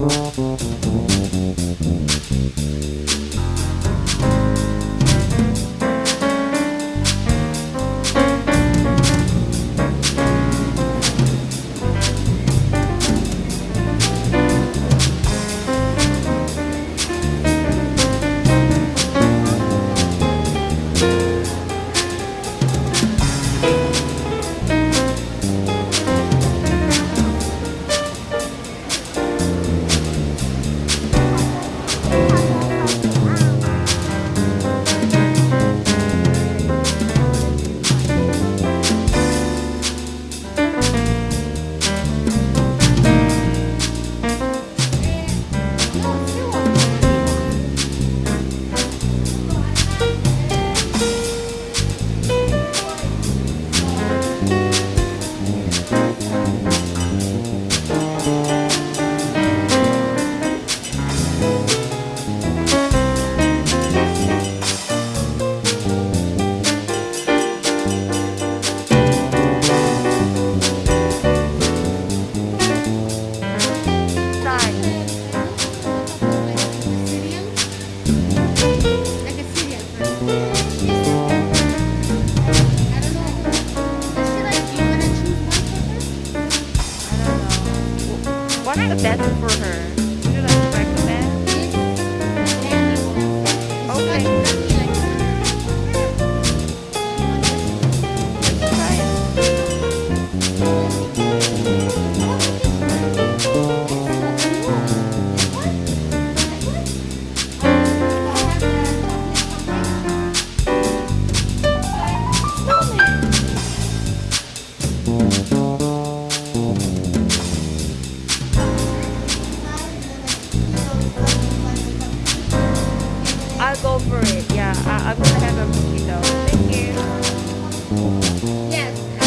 Thank you. The best for her? Go for it. Yeah, I, I'm gonna have a mojito. Thank you. Yes.